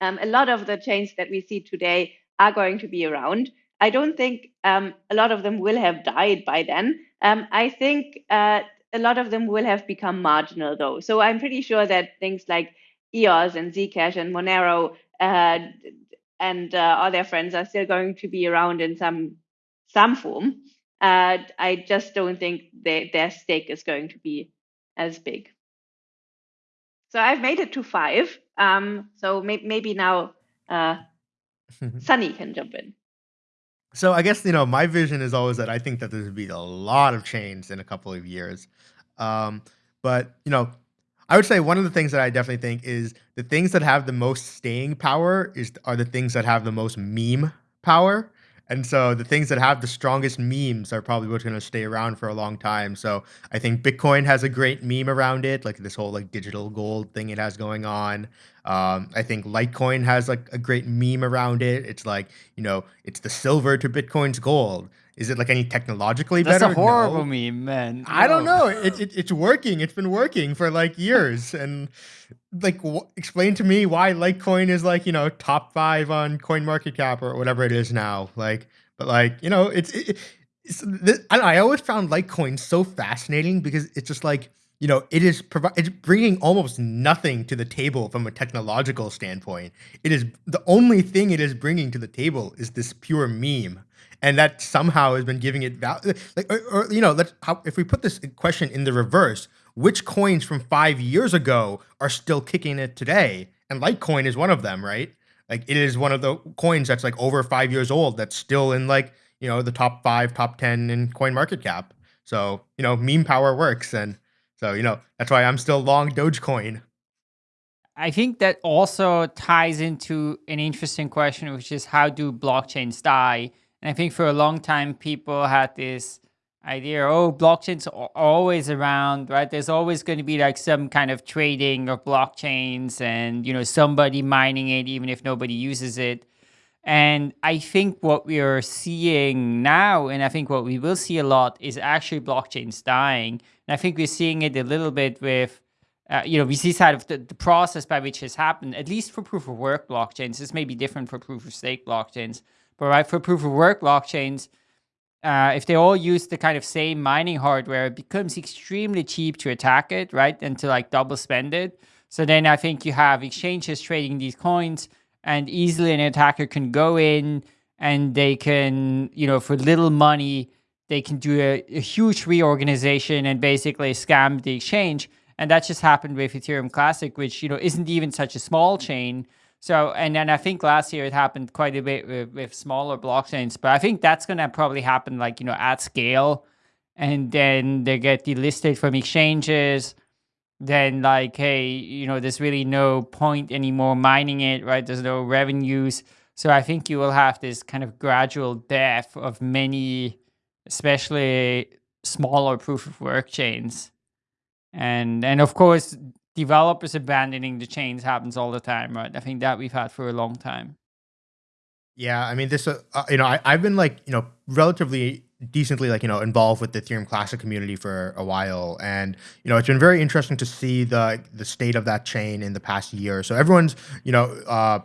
[SPEAKER 4] um, a lot of the chains that we see today are going to be around. I don't think um, a lot of them will have died by then. Um, I think uh, a lot of them will have become marginal, though. So I'm pretty sure that things like EOS and Zcash and Monero uh, and uh, all their friends are still going to be around in some some form. Uh, I just don't think they, their stake is going to be as big. So I've made it to five. Um, so may- maybe now uh, <laughs> Sunny can jump in.
[SPEAKER 5] So I guess you know my vision is always that I think that there's be a lot of change in a couple of years, um, but you know I would say one of the things that I definitely think is the things that have the most staying power is are the things that have the most meme power. And so the things that have the strongest memes are probably what's going to stay around for a long time. So I think Bitcoin has a great meme around it, like this whole like digital gold thing it has going on. Um, I think Litecoin has like a great meme around it. It's like you know, it's the silver to Bitcoin's gold. Is it like any technologically
[SPEAKER 2] That's
[SPEAKER 5] better?
[SPEAKER 2] a horrible
[SPEAKER 5] No.
[SPEAKER 2] meme, man.
[SPEAKER 5] I don't know. It, it it's working. It's been working for like years, <laughs> and like explain to me why Litecoin is like you know top five on Coin Market Cap or whatever it is now. Like, but like you know, it's, it, it's I, know, I always found Litecoin so fascinating because it's just like you know it is provi- it's bringing almost nothing to the table from a technological standpoint. It is the only thing it is bringing to the table is this pure meme and that somehow has been giving it value. Like, or, or, you know, let's how, if we put this question in the reverse, which coins from five years ago are still kicking it today? And Litecoin is one of them, right? Like, it is one of the coins that's like over five years old that's still in like you know the top five, top ten in Coin Market Cap. So you know, meme power works, and so you know that's why I'm still long Dogecoin.
[SPEAKER 2] I think that also ties into an interesting question, which is how do blockchains die? And I think for a long time, people had this idea, oh, blockchains are always around, right? There's always going to be like some kind of trading of blockchains and, you know, somebody mining it, even if nobody uses it. And I think what we are seeing now, and I think what we will see a lot, is actually blockchains dying. And I think we're seeing it a little bit with, uh, you know, we see side of the, the process by which has happened, at least for proof of work blockchains. This may be different for proof of stake blockchains, but right for proof of work blockchains, uh, if they all use the kind of same mining hardware, it becomes extremely cheap to attack it, right? And to like double spend it. So then I think you have exchanges trading these coins and easily an attacker can go in and they can, you know, for little money, they can do a, a huge reorganization and basically scam the exchange. And that just happened with Ethereum Classic, which, you know, isn't even such a small chain. So, and then I think last year it happened quite a bit with, with smaller blockchains, but I think that's going to probably happen like, you know, at scale. And then they get delisted from exchanges. Then, like, hey, you know, there's really no point anymore mining it, right? There's no revenues. So I think you will have this kind of gradual death of many, especially smaller proof of work chains. And, and of course, developers abandoning the chains happens all the time, right? I think that we've had for a long time.
[SPEAKER 5] Yeah, I mean, this, uh, uh, you know, I, I've been like, you know, relatively decently like you know involved with the ethereum classic community for a while and you know it's been very interesting to see the the state of that chain in the past year so everyone's you know uh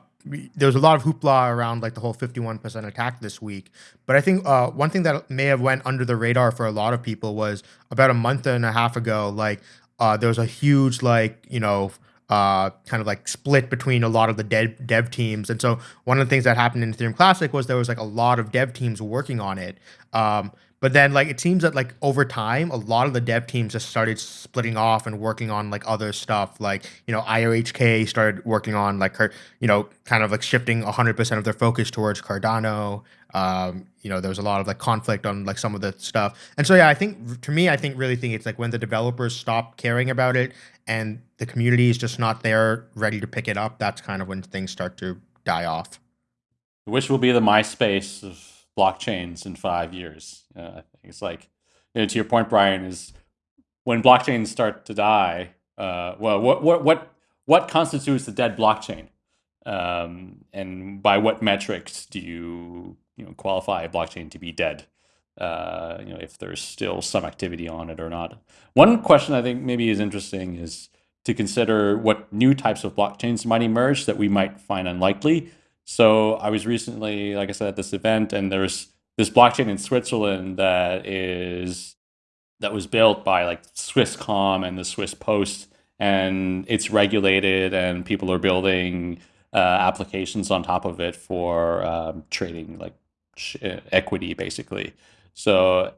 [SPEAKER 5] there's a lot of hoopla around like the whole 51% attack this week but i think uh, one thing that may have went under the radar for a lot of people was about a month and a half ago like uh, there was a huge like you know uh, kind of like split between a lot of the dev, dev teams. And so one of the things that happened in Ethereum Classic was there was like a lot of dev teams working on it. Um, but then like it seems that like over time, a lot of the dev teams just started splitting off and working on like other stuff. Like, you know, IOHK started working on like, her, you know, kind of like shifting 100% of their focus towards Cardano. Um, you know, there was a lot of like conflict on like some of the stuff. And so, yeah, I think to me, I think really think it's like when the developers stop caring about it and the community is just not there ready to pick it up, that's kind of when things start to die off.
[SPEAKER 3] Which will be the MySpace of blockchains in five years. Uh, it's like, you know, to your point, Brian, is when blockchains start to die. Uh, well, what what what what constitutes a dead blockchain, um, and by what metrics do you you know qualify a blockchain to be dead? Uh, you know, if there's still some activity on it or not. One question I think maybe is interesting is to consider what new types of blockchains might emerge that we might find unlikely. So I was recently, like I said, at this event, and there's this blockchain in Switzerland that is that was built by like Swisscom and the Swiss Post, and it's regulated, and people are building uh, applications on top of it for um, trading like equity, basically. So,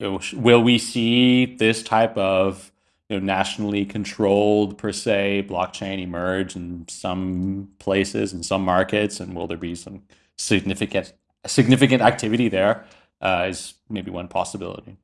[SPEAKER 3] will we see this type of you know, nationally controlled per se blockchain emerge in some places in some markets, and will there be some significant significant activity there? Uh, is maybe one possibility.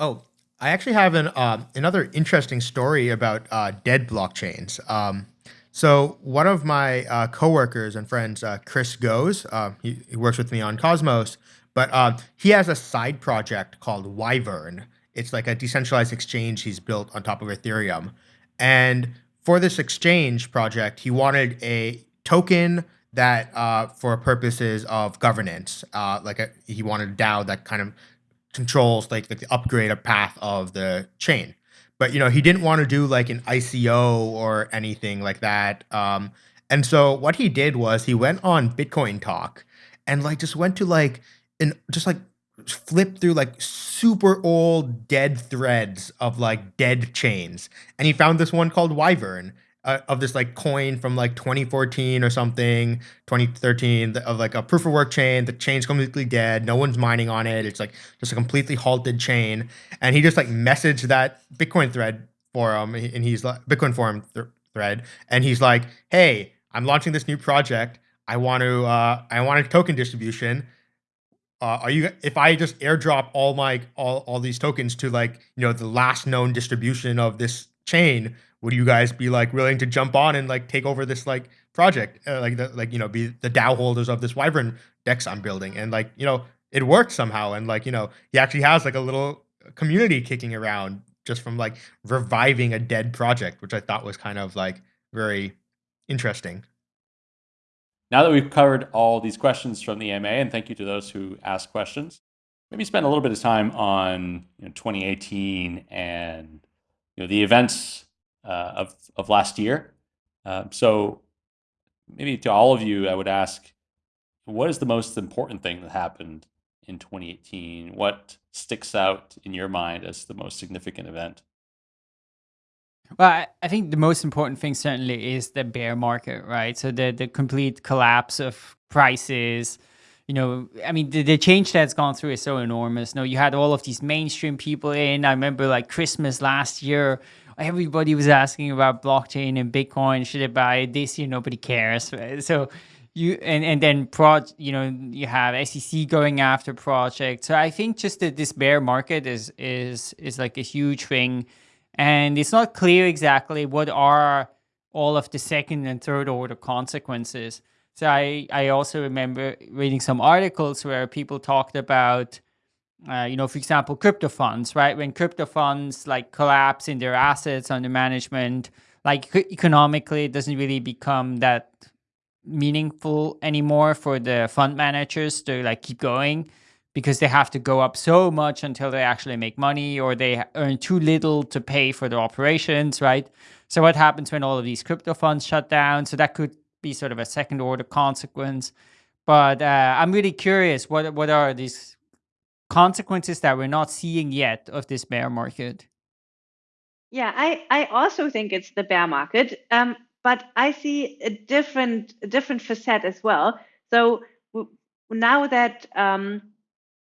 [SPEAKER 5] Oh, I actually have an uh, another interesting story about uh, dead blockchains. Um, so one of my uh, coworkers and friends, uh, Chris Goes, uh, he, he, works with me on Cosmos, but uh, he has a side project called Wyvern, it's like a decentralized exchange he's built on top of Ethereum. And for this exchange project, he wanted a token that, uh, for purposes of governance, uh, like a, he wanted a DAO that kind of controls like, like the upgrade of path of the chain. But you know, he didn't want to do like an ICO or anything like that. Um, and so what he did was he went on Bitcoin Talk and like just went to like and just like flipped through like super old dead threads of like dead chains. And he found this one called wyvern uh, of this like coin from like 2014 or something 2013 of like a proof of work chain. The chain's completely dead. No one's mining on it. It's like just a completely halted chain. And he just like messaged that bitcoin thread forum and he's like bitcoin forum th- thread. And he's like hey i'm launching this new project. I want to uh i want a token distribution uh, are you if I just airdrop all my all, all these tokens to like you know the last known distribution of this chain, would you guys be like willing to jump on and like take over this like project, uh, like the like you know be the DAO holders of this Wyvern Dex I'm building, and like you know it worked somehow, and like you know he actually has like a little community kicking around just from like reviving a dead project, which I thought was kind of like very interesting.
[SPEAKER 3] Now that we've covered all these questions from the AMA, and thank you to those who asked questions, maybe spend a little bit of time on you know, 2018 and you know the events uh, of of last year. Uh, so maybe to all of you, I would ask, what is the most important thing that happened in 2018? What sticks out in your mind as the most significant event?
[SPEAKER 2] Well, I, think the most important thing certainly is the bear market, right? So the the complete collapse of prices. You know, I mean, the, the change that's gone through is so enormous. No, you had all of these mainstream people in. I remember like Christmas last year, everybody was asking about blockchain and Bitcoin. Should I buy it this year? Nobody cares. Right? <laughs> So you and and then pro, you know, you have SEC going after projects. So I think just that this bear market is is is like a huge thing, and it's not clear exactly what are all of the second and third order consequences. So I I also remember reading some articles where people talked about uh, you know, for example, crypto funds, right? When crypto funds like collapse in their assets under management, like economically, it doesn't really become that meaningful anymore for the fund managers to like keep going because they have to go up so much until they actually make money or they earn too little to pay for their operations, right? So what happens when all of these crypto funds shut down? So that could be sort of a second order consequence. But uh, I'm really curious, what what are these consequences that we're not seeing yet of this bear market.
[SPEAKER 4] Yeah, I, I also think it's the bear market, um, but I see a different a different facet as well. So now that um,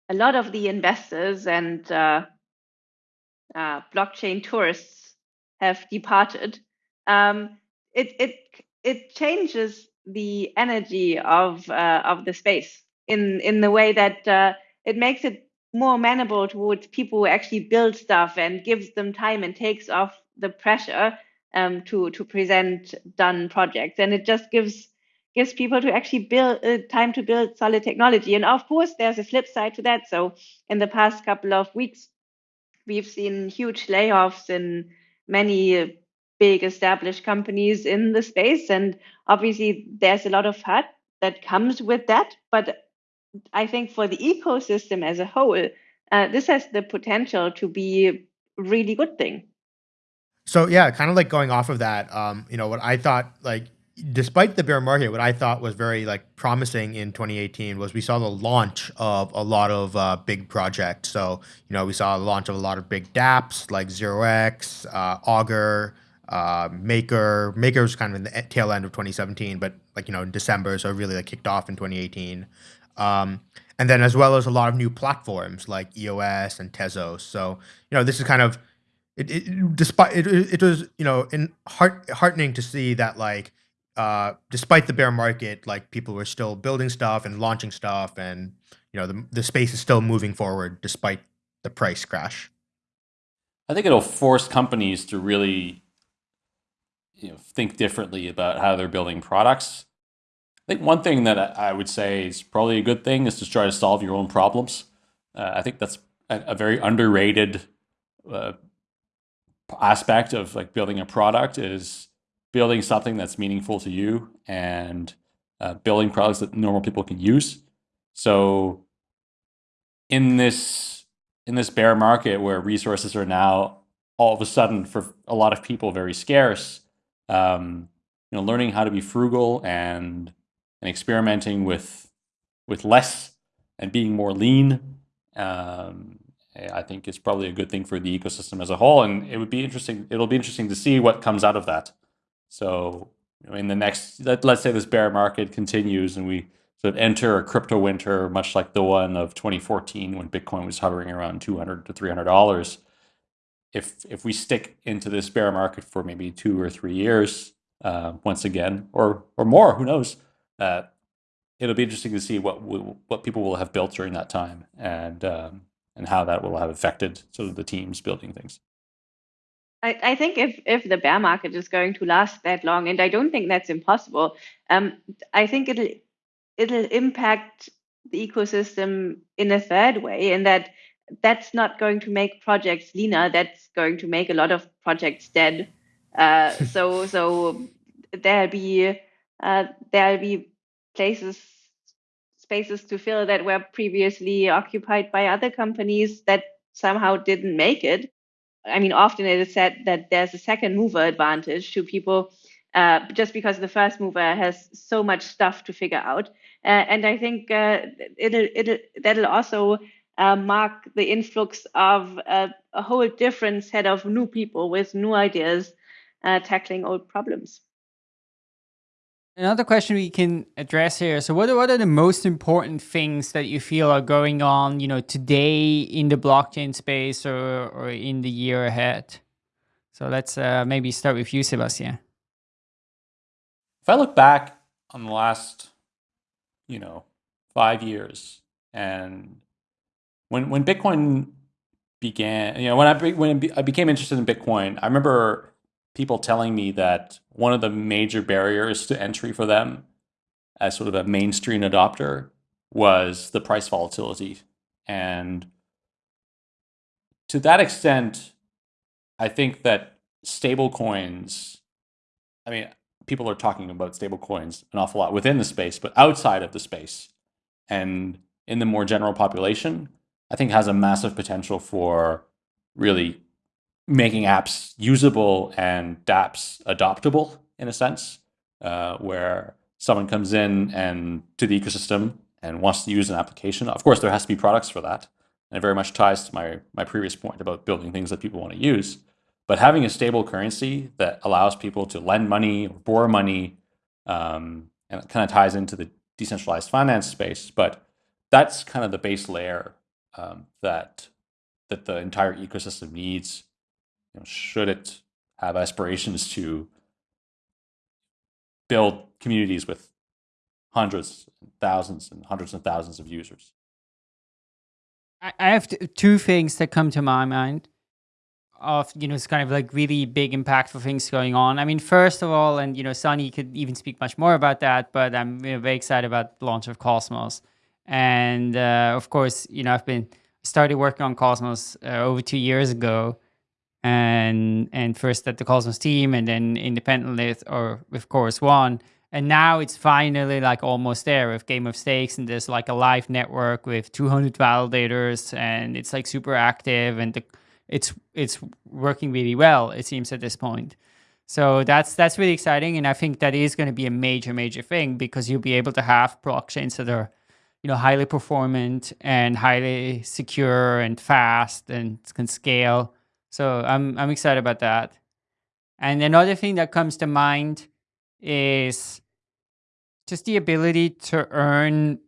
[SPEAKER 4] a lot of the investors and uh, uh, blockchain tourists have departed, um, it it it changes the energy of uh, of the space in in the way that uh, it makes it more amenable towards people who actually build stuff and gives them time and takes off the pressure um, to to present done projects. And it just gives gives people to actually build uh, time to build solid technology. And of course there's a flip side to that. So in the past couple of weeks we've seen huge layoffs in many big established companies in the space. And obviously there's a lot of hurt that comes with that. But I think for the ecosystem as a whole, uh, this has the potential to be a really good thing.
[SPEAKER 5] So yeah, kind of like going off of that, um, you know, what I thought like despite the bear market, what I thought was very like promising in 2018 was we saw the launch of a lot of uh, big projects. So you know we saw the launch of a lot of big DApps like ZeroX, uh, Augur, uh, Maker. Maker was kind of in the tail end of 2017, but like you know in December, so really like kicked off in 2018. Um, and then as well as a lot of new platforms like EOS and Tezos. So you know this is kind of it. it despite it, it was you know in heart heartening to see that like uh, despite the bear market, like people were still building stuff and launching stuff, and you know the the space is still moving forward despite the price crash.
[SPEAKER 3] I think it'll force companies to really you know think differently about how they're building products I think one thing that I would say is probably a good thing is to try to solve your own problems. Uh, I think that's a, a very underrated uh, aspect of like building a product is building something that's meaningful to you and uh, building products that normal people can use. So in this in this bear market where resources are now all of a sudden for a lot of people very scarce, um, you know, learning how to be frugal and and experimenting with with less and being more lean, um, I think is probably a good thing for the ecosystem as a whole. And it would be interesting. It'll be interesting to see what comes out of that. So in the next, let, let's say this bear market continues and we sort of enter a crypto winter, much like the one of 2014 when Bitcoin was hovering around 200 to 300 dollars. If if we stick into this bear market for maybe two or three years, uh, once again, or or more, who knows? uh, it'll be interesting to see what what people will have built during that time and um, and how that will have affected sort of the teams building things.
[SPEAKER 4] I, I think if if the bear market is going to last that long, and I don't think that's impossible, um, I think it'll it'll impact the ecosystem in a third way, in that that's not going to make projects leaner. That's going to make a lot of projects dead. Uh, <laughs> so so there'll be uh, there'll be places spaces to fill that were previously occupied by other companies that somehow didn't make it. I mean, often it is said that there's a second mover advantage to people uh, just because the first mover has so much stuff to figure out. Uh, and I think uh, it'll, it'll, that'll also uh, mark the influx of a, a, whole different set of new people with new ideas uh, tackling old problems.
[SPEAKER 2] Another question we can address here. So what are, what are the most important things that you feel are going on, you know, today in the blockchain space or, or in the year ahead? So let's uh, maybe start with you, Sebastian.
[SPEAKER 3] If I look back on the last, you know, five years, and when when Bitcoin began, you know, when I when I became interested in Bitcoin, I remember people telling me that one of the major barriers to entry for them as sort of a mainstream adopter was the price volatility. And to that extent, I think that stable coins, I mean, people are talking about stable coins an awful lot within the space, but outside of the space and in the more general population, I think has a massive potential for really making apps usable and dApps adoptable in a sense, uh, where someone comes in and to the ecosystem and wants to use an application. Of course, there has to be products for that. And it very much ties to my, my previous point about building things that people want to use. But having a stable currency that allows people to lend money or borrow money, um, and it kind of ties into the decentralized finance space. But that's kind of the base layer um, that that the entire ecosystem needs. You know, should it have aspirations to build communities with hundreds, and thousands, and hundreds and thousands of users.
[SPEAKER 2] I have two things that come to my mind of you know it's kind of like really big impactful things going on. I mean, first of all, and you know, Sunny could even speak much more about that, but I'm you know, very excited about the launch of Cosmos, and uh, of course, you know, I've been started working on Cosmos uh, over two years ago, and and first at the Cosmos team, and then independently or with Chorus One, and now it's finally like almost there with Game of Stakes, and there's like a live network with 200 validators, and it's like super active, and the, it's it's working really well. It seems at this point. So that's that's really exciting, and I think that is going to be a major major thing because you'll be able to have blockchains that are, you know, highly performant and highly secure and fast and can scale. So I'm I'm excited about that. And another thing that comes to mind is just the ability to earn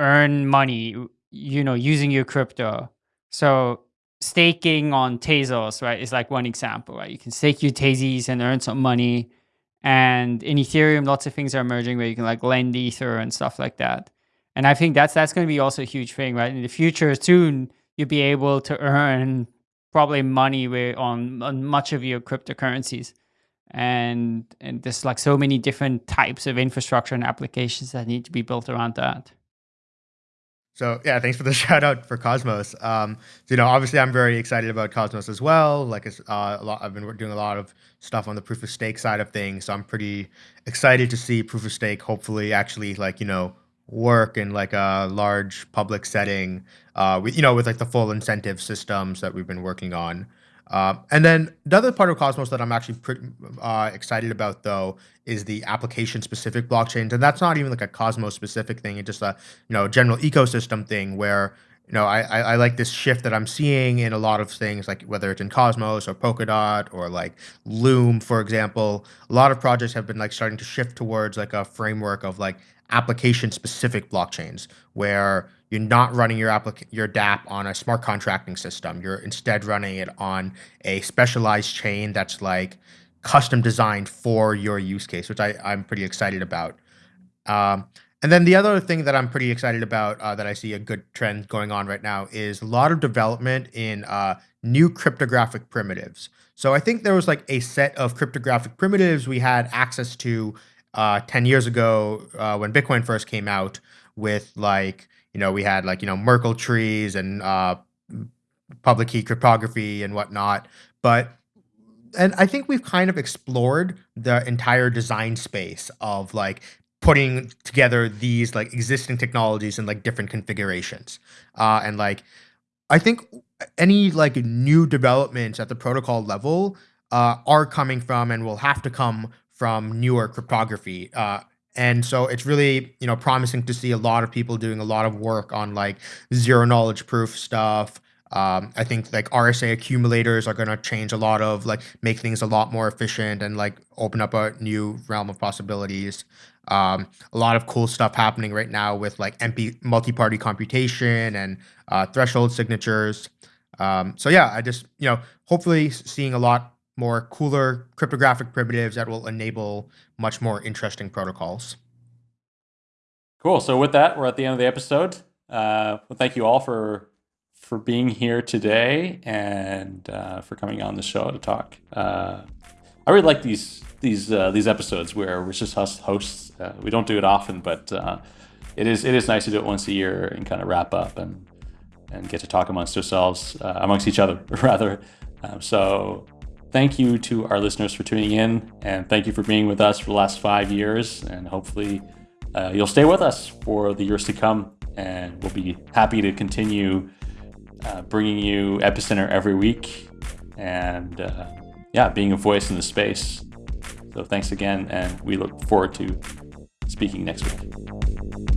[SPEAKER 2] earn money, you know, using your crypto. So staking on Tezos, right, is like one example, right? You can stake your Tezos and earn some money. And in Ethereum, lots of things are emerging where you can like lend Ether and stuff like that. And I think that's that's going to be also a huge thing, right? In the future, soon you'll be able to earn probably money on, on much of your cryptocurrencies. And and there's like so many different types of infrastructure and applications that need to be built around that.
[SPEAKER 5] So yeah thanks for the <laughs> shout out for cosmos. Um, you know obviously i'm very excited about cosmos as well. Like uh, a lot i've been doing a lot of stuff on the proof of stake side of things. So i'm pretty excited to see proof of stake hopefully actually like you know work in like a large public setting uh, with, you know with like the full incentive systems that we've been working on uh, and then the other part of Cosmos that I'm actually pretty uh, excited about, though, is the application-specific blockchains, and that's not even like a Cosmos-specific thing; it's just a you know general ecosystem thing where you know I, I, I like this shift that I'm seeing in a lot of things, like whether it's in Cosmos or Polkadot or like Loom, for example. A lot of projects have been like starting to shift towards like a framework of like application-specific blockchains where you're not running your applic- your dApp on a smart contracting system. You're instead running it on a specialized chain that's like custom designed for your use case, which I, I'm pretty excited about. Um, and then the other thing that I'm pretty excited about uh, that I see a good trend going on right now is a lot of development in uh, new cryptographic primitives. So I think there was like a set of cryptographic primitives we had access to uh, 10 years ago uh, when Bitcoin first came out with like you know, we had like, you know, Merkle trees and uh, public key cryptography and whatnot. But and I think we've kind of explored the entire design space of like putting together these like existing technologies in like different configurations. Uh, and like I think any like new developments at the protocol level uh, are coming from and will have to come from newer cryptography. Uh, and so it's really you know promising to see a lot of people doing a lot of work on like zero knowledge proof stuff um, i think like rsa accumulators are going to change a lot of like make things a lot more efficient and like open up a new realm of possibilities um, a lot of cool stuff happening right now with like MP multi-party computation and uh, threshold signatures um, so yeah i just you know hopefully seeing a lot more cooler cryptographic primitives that will enable much more interesting protocols.
[SPEAKER 3] Cool. So with that, we're at the end of the episode. Uh, well, thank you all for for being here today and uh, for coming on the show to talk. Uh, I really like these these uh, these episodes where we're just us hosts. Uh, we don't do it often, but uh, it is it is nice to do it once a year and kind of wrap up and and get to talk amongst ourselves, amongst each other <laughs> rather. Um, so thank you to our listeners for tuning in, and thank you for being with us for the last five years, and hopefully uh, you'll stay with us for the years to come, and we'll be happy to continue uh, bringing you Epicenter every week, and uh, yeah, being a voice in the space. So thanks again, and we look forward to speaking next week.